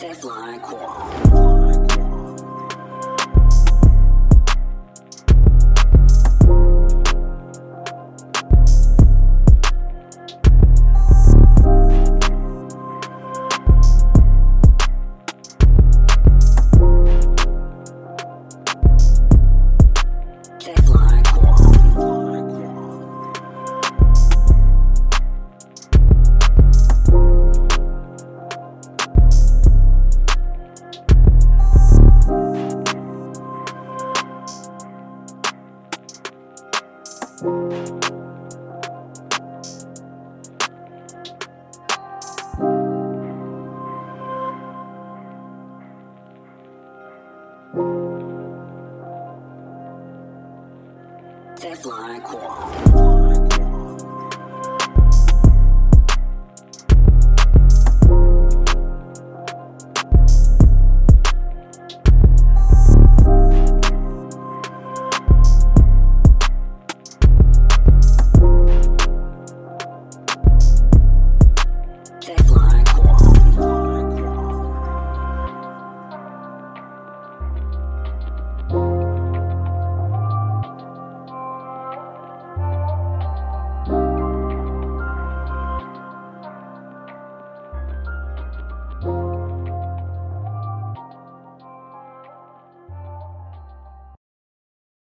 Princess Lana Kwong. Teflon Core.